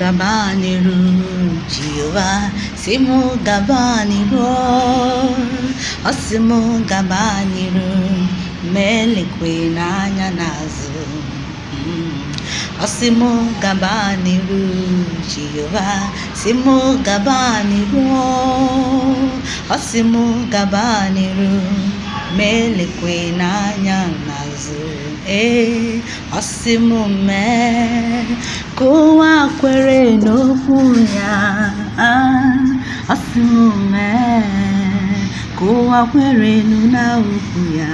gabanịrụ Jehova si mụ gabanịrụ ọ sị mụ gabanịrụ ma elekwe n'anya n'azụ Mm. ọ sị mụ gabanịrụ Jehova si mụ gabanịrụ ọ gabanịrụ ma n'anya n'azụ ee ọ sị mụ mee ụwa kwere n'okwu ya. Ọ sị mụ mee ka ụwa kwere na okwu ya.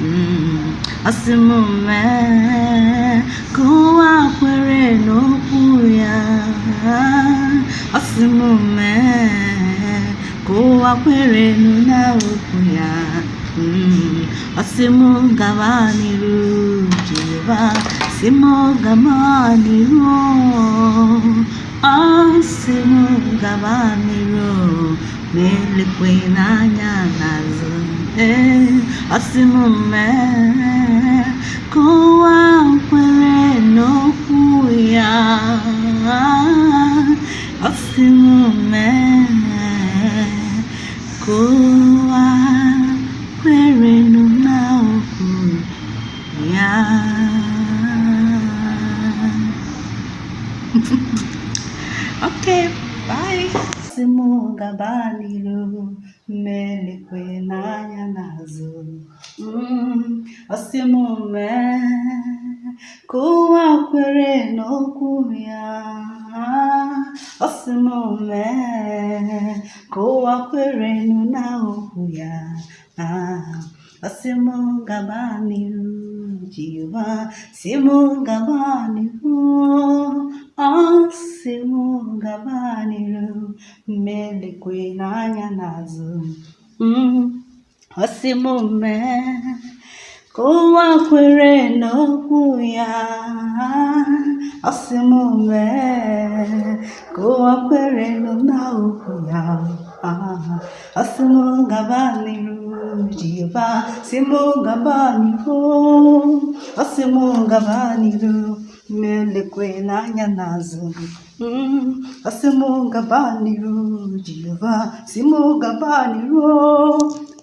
Mm. ọ sị mụ mee kwere n'okwu ya. Ọ sị mụ mee kwere na okwu ya. Mm. ọ sị mụ gaba n'iru Jehova sị mụ gaba n'iru ọ sị mụ gaba n'iru ma elekwe n'anya n'azụ ee ọ sị mụ mee ka ụwa kwere n'okwu ya ọ sị mụ mee mụ gaba n'iru mmelekwe n'anya n'azụ. Mm, ọ sị mụ mee ka ụwa kwere n'okwu ya. Ọ sị mee ka na okwu ya. Ọ sị mụ gaba n'iru Jehova. Sị mụ gaba ka ụwa kwere n'okwu ya ọ sị ka ụwa kwere na okwu ya ọ sị mụ gaba n'iru Jehova sị mụ gaba n'iru ọ sị mụ gaba n'iru melekwe n'anya n'azụ. Ọ sị mụ gaba n'iru sị mụ gaba n'iru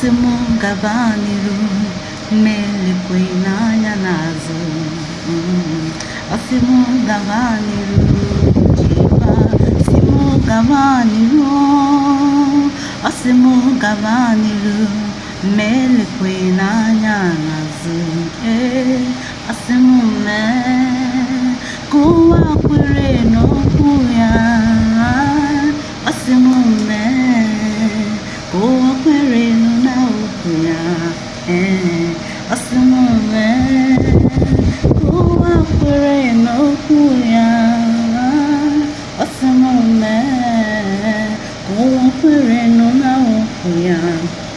ọ sị mụ gaba n'iru melekwe n'anya n'azụ Mm. ọ sị mụ gaba n'iru Jehova sị mụ gaba ee ọ sị mụ mee ka ụwa kwere n'okwu ya ọ sị mụ mee ka ụwa kwere na okwu ya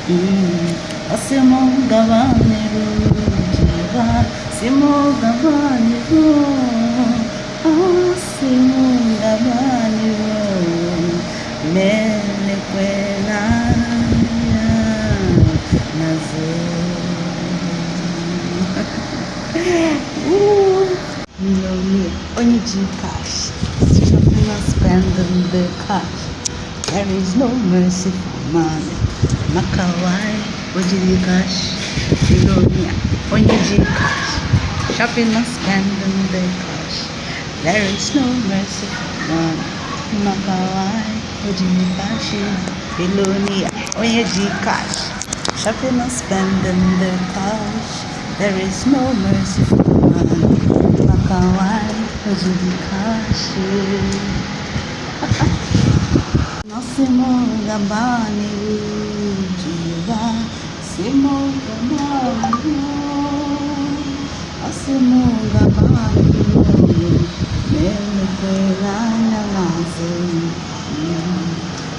Mm. ọ sị mụ gaba n'iru. Jehova sị mụ Millionaire, onye ji cash, shopping and spending the cash. There is no mercy for man. Maka why ojiri cash? Millionaire, onye ji cash, shopping and spending the cash. There is no mercy for man. Maka why ojiri cash? Millionaire, onye ji cash, shopping and spending the cash. There is no mercy for man. Maka fazendo encaixe. Nascemo gabane diva, semo gabane, nascemo gabane, belo peralha nasce,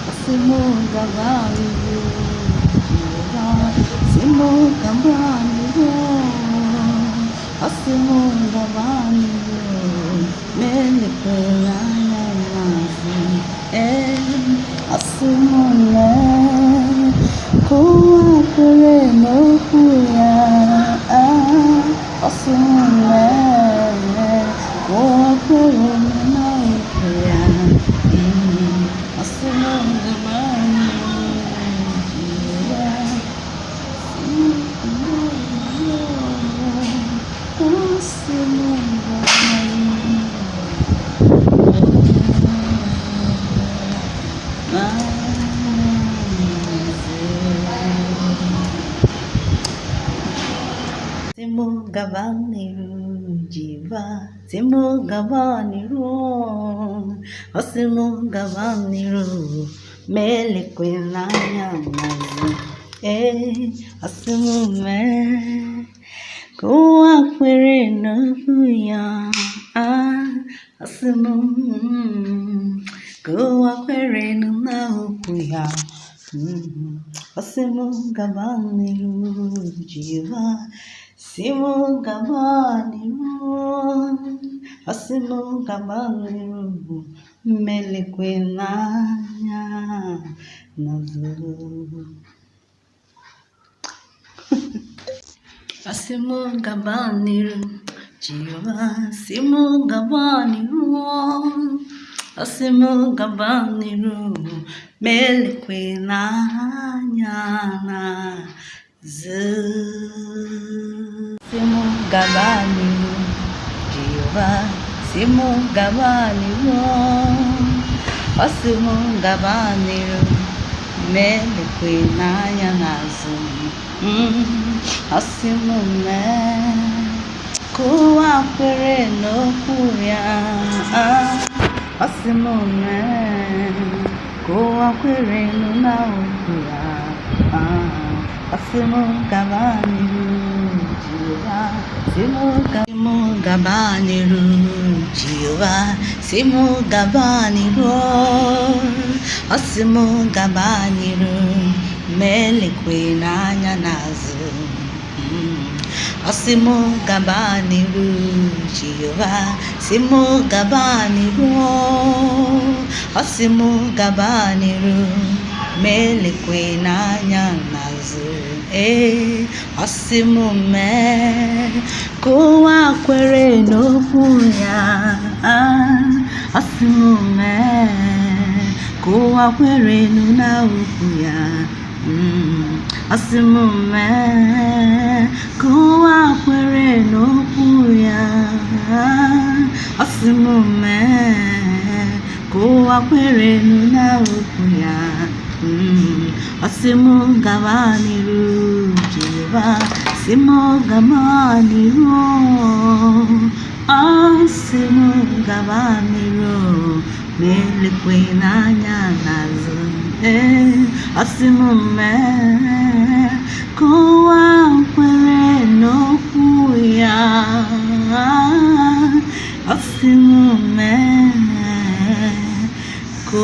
nascemo gabane diva, semo gabane, nascemo gabane. M gaba n'ihu asị m Simu gabaniru jiva, simu gabaniru, osimu gabaniru, mele kwelanya mazu, eh, osimu me, kuwa kwere n'okwu ya, ah, osimu, kuwa kwere n'okwu ya, mm, osimu gabaniru jiva, simu gabaniru, osimu gabaniru, mele kwelanya mazu. Asimu gabaniru, Jehovah, asimu gabaniru, asimu gabaniru, melekwe n'anya n'azụ. Asimu gabaniru, Jehovah, asimu gabaniru, asimu gabaniru, melekwe n'anya n'azụ. Mm, asimu mee ka ụwa kwere n'okwu ya asị m mee ka ụwa kwere na okwu ya asị m gaba n'iru Jehova sị m ga- sị m gaba n'iru Jehova sị m gaba n'iru asị m gaba n'iru ma elekwe n'anya n'azụ Mm. Asị m gaba n'iru Jehova sị m gaba n'iru asị m gaba n'iru ma elekwe n'anya n'azụ ee asị m mee ka ụwa kwere n'okwu ya. Asị m mee ka ụwa kwere na okwu ya asị m mee ka n'okwu ya. Asị m mee ka ụwa kwere ya. Mm, asị m gaba n'iru Jehova sị m gaba n'iru asị m gaba n'iru ma elekwe n'anya n'azụ ee asị m mee ka ụwa kwere n'okwu ya mee ka